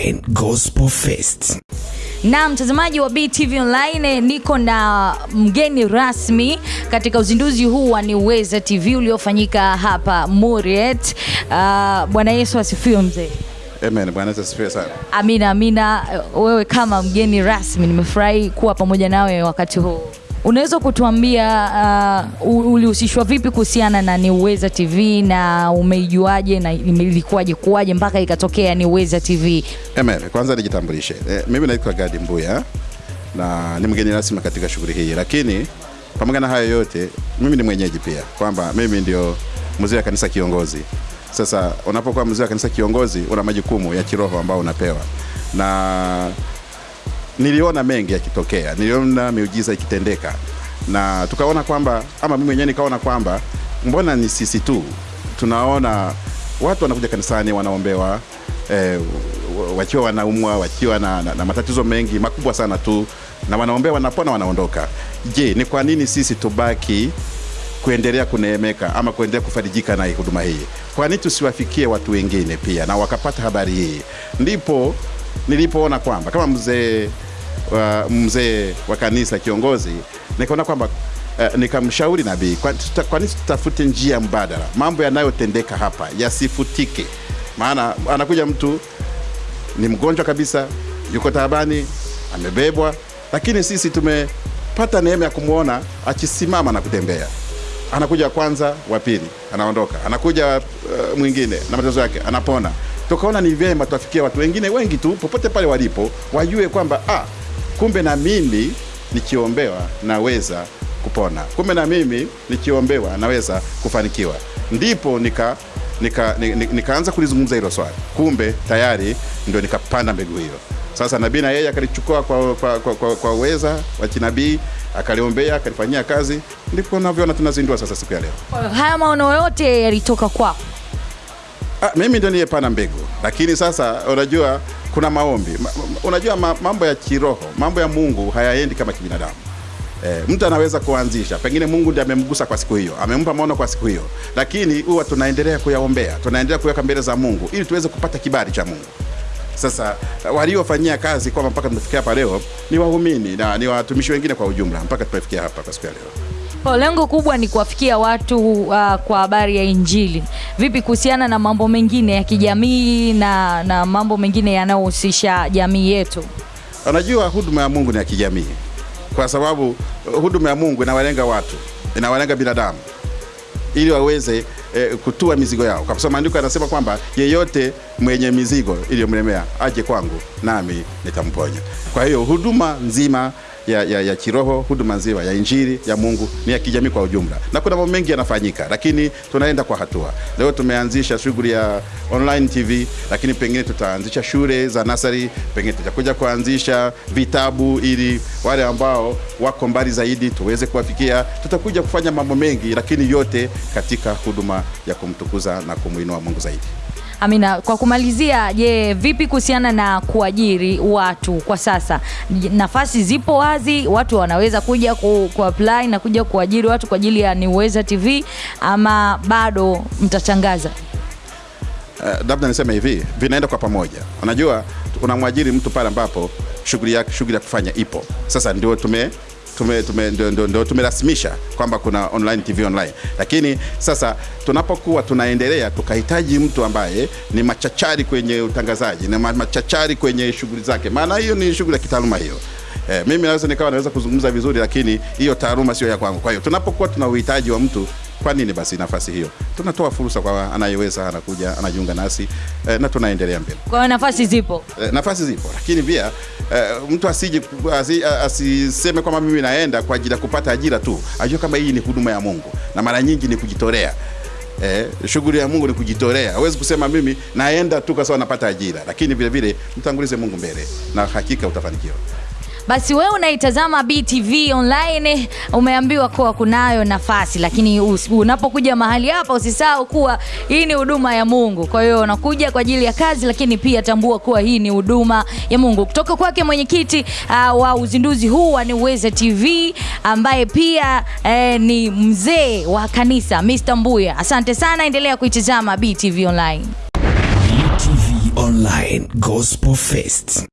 Online Gospel Fest. Na mtazamaji wa BTV Online, niko na mgeni rasmi katika uzinduzi huu wa Niweza TV uliofanyika hapa Muriet. Uh, Bwana Yesu asifiwe mzee. Amen. Bwana Yesu asifiwe sana. Amina, amina. Wewe kama mgeni rasmi, nimefurahi kuwa pamoja nawe wakati huu. Unaweza kutuambia uh, ulihusishwa vipi kuhusiana na Niweza TV na umeijuaje na ilikuwaje kuwaje mpaka ikatokea Niweza TV? Amen. Kwanza nijitambulishe. E, mimi naitwa Gadi Mbuya na ni mgeni rasmi katika shughuli hii, lakini pamoja na hayo yote mimi ni mwenyeji pia, kwamba mimi ndio mzee wa kanisa kiongozi. Sasa unapokuwa mzee wa kanisa kiongozi, una majukumu ya kiroho ambao unapewa na niliona mengi yakitokea, niliona miujiza ikitendeka, na tukaona kwamba ama mimi mwenyewe nikaona kwamba mbona ni sisi tu tunaona watu wanakuja kanisani wanaombewa eh, wakiwa wanaumwa wakiwa na, na, na matatizo mengi makubwa sana tu, na wanaombewa wanapona, wanaondoka. Je, ni kwa nini sisi tubaki kuendelea kuneemeka ama kuendelea kufarijika na huduma hii? Kwa nini tusiwafikie watu wengine pia na wakapata habari hii? Ndipo nilipoona kwamba kama mzee wa mzee wa kanisa kiongozi, nikaona kwamba uh, nikamshauri nabii, kwa tuta- kwa tutafute njia mbadala, mambo yanayotendeka hapa yasifutike. Maana anakuja mtu ni mgonjwa kabisa, yuko taabani, amebebwa, lakini sisi tumepata neema ya kumwona akisimama na kutembea. Anakuja kwanza, wa pili anaondoka, anakuja uh, mwingine na matatizo yake anapona. Tukaona ni vyema tuwafikia watu wengine wengi tu popote pale walipo, wajue kwamba ah, kumbe na mimi nikiombewa naweza kupona, kumbe na mimi nikiombewa naweza kufanikiwa. Ndipo nika nika, nika, nikaanza kulizungumza hilo swali, kumbe tayari ndio nikapanda mbegu hiyo. Sasa nabii na yeye akalichukua kwa, kwa, kwa, kwa, kwa uweza wa kinabii akaliombea akalifanyia kazi, ndipo navyoona tunazindua sasa siku ya leo. Haya maono yote yalitoka kwako? Ah, mimi ndio niyepanda mbegu, lakini sasa unajua kuna maombi ma, unajua ma, mambo ya kiroho, mambo ya Mungu hayaendi kama kibinadamu. Eh, mtu anaweza kuanzisha, pengine Mungu ndiye amemgusa kwa siku hiyo, amempa maono kwa siku hiyo, lakini huwa tunaendelea kuyaombea, tunaendelea kuweka mbele za Mungu ili tuweze kupata kibali cha Mungu. Sasa waliofanyia kazi kwamba mpaka tumefikia hapa leo ni waumini na ni watumishi wengine kwa ujumla, mpaka tumefikia hapa kwa siku ya leo. Kwa lengo kubwa ni kuwafikia watu uh, kwa habari ya Injili. Vipi kuhusiana na mambo mengine ya kijamii na, na mambo mengine yanayohusisha jamii yetu? Unajua, huduma ya Mungu ni ya kijamii, kwa sababu uh, huduma ya Mungu inawalenga watu, inawalenga binadamu ili waweze eh, kutua mizigo yao, kwa sababu maandiko yanasema kwamba yeyote mwenye mizigo iliyomlemea aje kwangu nami nitamponya. Kwa hiyo huduma nzima ya, ya, ya kiroho, huduma nzima ya injili ya Mungu ni ya kijamii kwa ujumla, na kuna mambo mengi yanafanyika, lakini tunaenda kwa hatua. Leo tumeanzisha shughuli ya online TV, lakini pengine tutaanzisha shule za nasari, pengine tutakuja kuanzisha vitabu ili wale ambao wako mbali zaidi tuweze kuwafikia. Tutakuja kufanya mambo mengi, lakini yote katika huduma ya kumtukuza na kumwinua Mungu zaidi. Amina, kwa kumalizia, je, vipi kuhusiana na kuajiri watu kwa sasa? Nafasi zipo wazi, watu wanaweza kuja ku, ku apply na kuja kuajiri watu kwa ajili ya Niweza TV ama bado mtachangaza? Uh, labda niseme hivi, vinaenda kwa pamoja. Unajua, unamwajiri mtu pale ambapo shughuli yake shughuli ya kufanya ipo. Sasa ndio tume tume, tume, tumerasimisha kwamba kuna online TV online, lakini sasa tunapokuwa tunaendelea tukahitaji mtu ambaye ni machachari kwenye utangazaji na machachari kwenye shughuli zake, maana hiyo ni shughuli ya kitaaluma hiyo. Eh, mimi naweza nikawa naweza kuzungumza vizuri, lakini hiyo taaluma sio ya kwangu. Kwa hiyo tunapokuwa tuna uhitaji wa mtu kwa nini basi nafasi hiyo tunatoa fursa kwa anayeweza, anakuja anajiunga nasi eh, na tunaendelea mbele. Kwa nafasi zipo. Eh, nafasi zipo, lakini pia eh, mtu asije asi, asiseme kwamba mimi naenda kwa ajili ya kupata ajira tu, ajue kama hii ni huduma ya Mungu na mara nyingi ni kujitolea. Eh, shughuli ya Mungu ni kujitolea. Huwezi kusema mimi naenda tu kwa sababu napata ajira, lakini vile vile mtangulize Mungu mbele na hakika utafanikiwa. Basi wewe unaitazama BTV online, umeambiwa kuwa kunayo nafasi, lakini unapokuja mahali hapa usisahau kuwa hii ni huduma ya Mungu. Kwa hiyo unakuja kwa ajili ya kazi, lakini pia tambua kuwa hii ni huduma ya Mungu. Kutoka kwake mwenyekiti uh, wa uzinduzi huu wa Niweze TV ambaye pia eh, ni mzee wa kanisa Mr. Mbuya. Asante sana, endelea kuitazama BTV online. BTV Online. Gospel Fest.